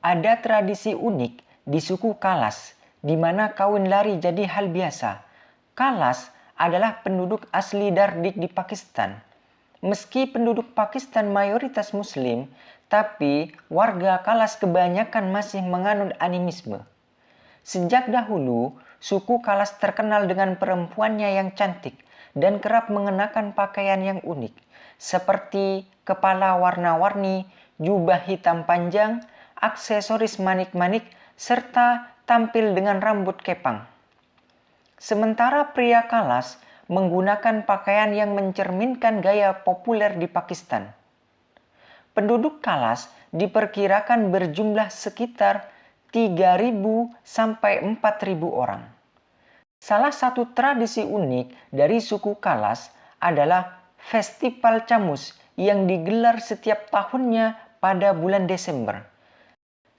Ada tradisi unik di suku Kalas, di mana kawin lari jadi hal biasa. Kalas adalah penduduk asli Dardik di Pakistan. Meski penduduk Pakistan mayoritas muslim, tapi warga Kalas kebanyakan masih menganut animisme. Sejak dahulu, suku Kalas terkenal dengan perempuannya yang cantik dan kerap mengenakan pakaian yang unik, seperti kepala warna-warni, jubah hitam panjang, aksesoris manik-manik, serta tampil dengan rambut kepang. Sementara pria Kalas menggunakan pakaian yang mencerminkan gaya populer di Pakistan. Penduduk Kalas diperkirakan berjumlah sekitar 3.000 sampai 4.000 orang. Salah satu tradisi unik dari suku Kalas adalah Festival Camus yang digelar setiap tahunnya pada bulan Desember.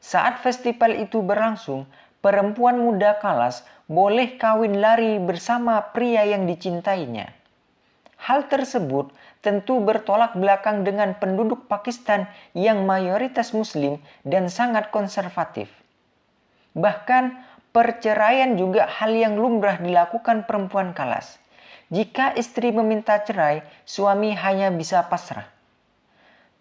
Saat festival itu berlangsung, perempuan muda Kalas boleh kawin lari bersama pria yang dicintainya. Hal tersebut tentu bertolak belakang dengan penduduk Pakistan yang mayoritas muslim dan sangat konservatif. Bahkan perceraian juga hal yang lumrah dilakukan perempuan Kalas. Jika istri meminta cerai, suami hanya bisa pasrah.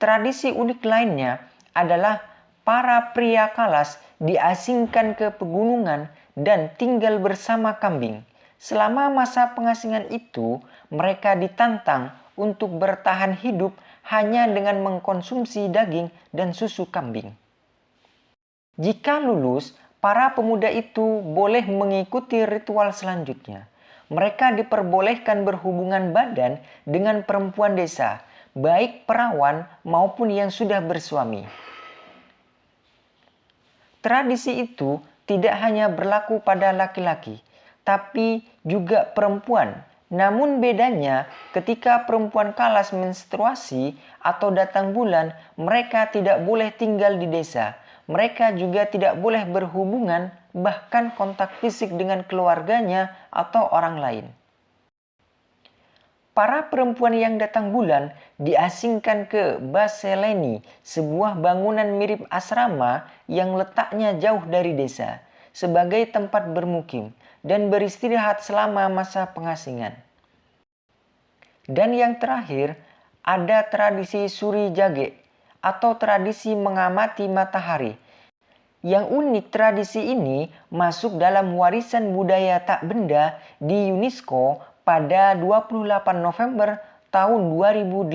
Tradisi unik lainnya adalah para pria Kalas diasingkan ke pegunungan dan tinggal bersama kambing. Selama masa pengasingan itu, mereka ditantang untuk bertahan hidup hanya dengan mengkonsumsi daging dan susu kambing. Jika lulus, para pemuda itu boleh mengikuti ritual selanjutnya. Mereka diperbolehkan berhubungan badan dengan perempuan desa, baik perawan maupun yang sudah bersuami. Tradisi itu tidak hanya berlaku pada laki-laki, tapi juga perempuan. Namun bedanya ketika perempuan kalas menstruasi atau datang bulan, mereka tidak boleh tinggal di desa. Mereka juga tidak boleh berhubungan bahkan kontak fisik dengan keluarganya atau orang lain. Para perempuan yang datang bulan diasingkan ke Baseleni, sebuah bangunan mirip asrama yang letaknya jauh dari desa, sebagai tempat bermukim dan beristirahat selama masa pengasingan. Dan yang terakhir, ada tradisi suri jage atau tradisi mengamati matahari. Yang unik tradisi ini masuk dalam warisan budaya tak benda di UNESCO pada 28 November tahun 2018.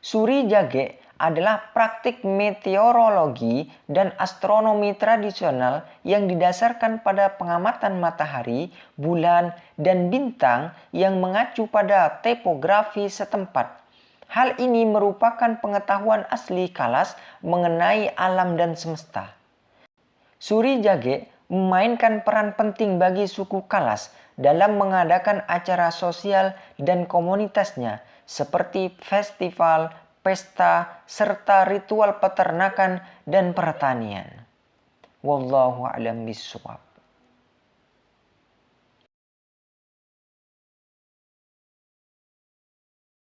Suri jage adalah praktik meteorologi dan astronomi tradisional yang didasarkan pada pengamatan matahari, bulan, dan bintang yang mengacu pada topografi setempat. Hal ini merupakan pengetahuan asli Kalas mengenai alam dan semesta. Suri Jage memainkan peran penting bagi suku Kalas dalam mengadakan acara sosial dan komunitasnya seperti festival, pesta, serta ritual peternakan dan pertanian. Wallahu a'lam bishawab.